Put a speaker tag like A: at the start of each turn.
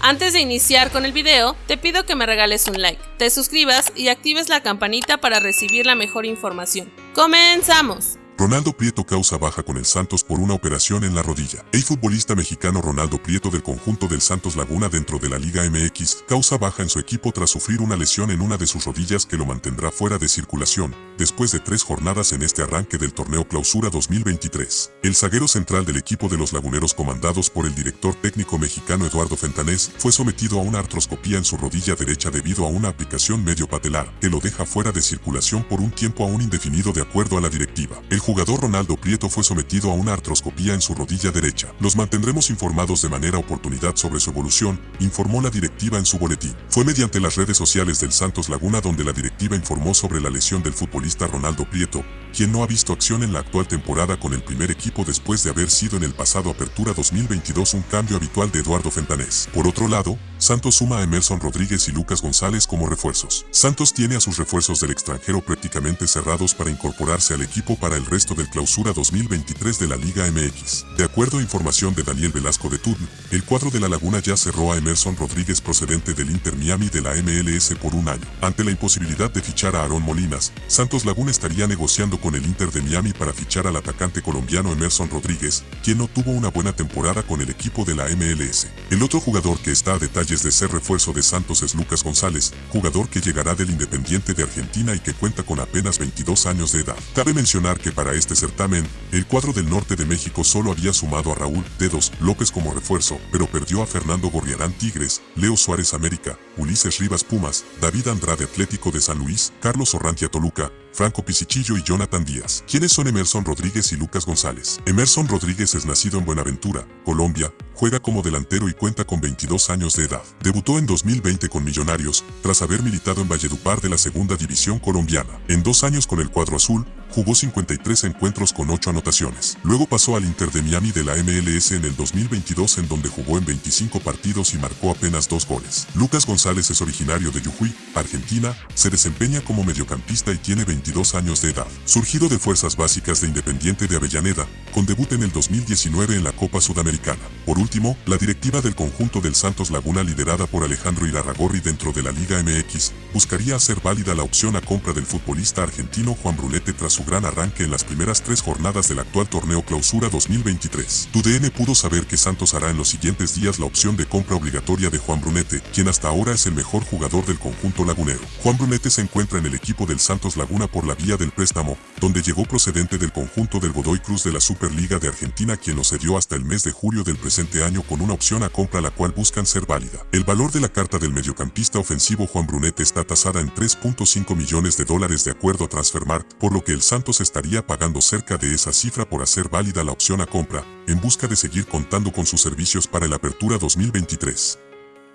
A: Antes de iniciar con el video, te pido que me regales un like, te suscribas y actives la campanita para recibir la mejor información. ¡Comenzamos!
B: Ronaldo Prieto causa baja con el Santos por una operación en la rodilla. El futbolista mexicano Ronaldo Prieto del conjunto del Santos Laguna dentro de la Liga MX causa baja en su equipo tras sufrir una lesión en una de sus rodillas que lo mantendrá fuera de circulación, después de tres jornadas en este arranque del torneo Clausura 2023. El zaguero central del equipo de los laguneros comandados por el director técnico mexicano Eduardo Fentanés fue sometido a una artroscopía en su rodilla derecha debido a una aplicación medio patelar que lo deja fuera de circulación por un tiempo aún indefinido de acuerdo a la directiva. Jugador Ronaldo Prieto fue sometido a una artroscopía en su rodilla derecha. Los mantendremos informados de manera oportunidad sobre su evolución, informó la directiva en su boletín. Fue mediante las redes sociales del Santos Laguna donde la directiva informó sobre la lesión del futbolista Ronaldo Prieto, quien no ha visto acción en la actual temporada con el primer equipo después de haber sido en el pasado Apertura 2022 un cambio habitual de Eduardo Fentanés. Por otro lado, Santos suma a Emerson Rodríguez y Lucas González como refuerzos. Santos tiene a sus refuerzos del extranjero prácticamente cerrados para incorporarse al equipo para el resto del clausura 2023 de la Liga MX. De acuerdo a información de Daniel Velasco de Tudn, el cuadro de la Laguna ya cerró a Emerson Rodríguez procedente del Inter Miami de la MLS por un año. Ante la imposibilidad de fichar a Aaron Molinas, Santos Laguna estaría negociando con el Inter de Miami para fichar al atacante colombiano Emerson Rodríguez, quien no tuvo una buena temporada con el equipo de la MLS. El otro jugador que está a detalle de ser refuerzo de Santos es Lucas González, jugador que llegará del Independiente de Argentina y que cuenta con apenas 22 años de edad. Cabe mencionar que para este certamen, el cuadro del norte de México solo había sumado a Raúl Dedos López como refuerzo, pero perdió a Fernando Gorriarán Tigres, Leo Suárez América, Ulises Rivas Pumas, David Andrade Atlético de San Luis, Carlos Orrantia Toluca, Franco Pisichillo y Jonathan Díaz. ¿Quiénes son Emerson Rodríguez y Lucas González? Emerson Rodríguez es nacido en Buenaventura, Colombia, juega como delantero y cuenta con 22 años de edad. Debutó en 2020 con Millonarios, tras haber militado en Valledupar de la segunda división colombiana. En dos años con el cuadro azul, jugó 53 encuentros con 8 anotaciones. Luego pasó al Inter de Miami de la MLS en el 2022 en donde jugó en 25 partidos y marcó apenas dos goles. Lucas González es originario de Yujuy, Argentina, se desempeña como mediocampista y tiene 22 años de edad. Surgido de fuerzas básicas de Independiente de Avellaneda, con debut en el 2019 en la Copa Sudamericana. Por último, la directiva del conjunto del Santos Laguna liderada por Alejandro Irarragorri dentro de la Liga MX, buscaría hacer válida la opción a compra del futbolista argentino Juan Brunete tras su gran arranque en las primeras tres jornadas del actual torneo Clausura 2023. TUDN pudo saber que Santos hará en los siguientes días la opción de compra obligatoria de Juan Brunete, quien hasta ahora es el mejor jugador del conjunto lagunero. Juan Brunete se encuentra en el equipo del Santos Laguna por la vía del préstamo, donde llegó procedente del conjunto del Godoy Cruz de la Superliga de Argentina quien lo cedió hasta el mes de julio del presente año con una opción a compra la cual buscan ser válida. El valor de la carta del mediocampista ofensivo Juan Brunete está tasada en 3.5 millones de dólares de acuerdo a Transfermarkt, por lo que el Santos estaría pagando cerca de esa cifra por hacer válida la opción a compra, en busca de seguir contando con sus servicios para el Apertura 2023.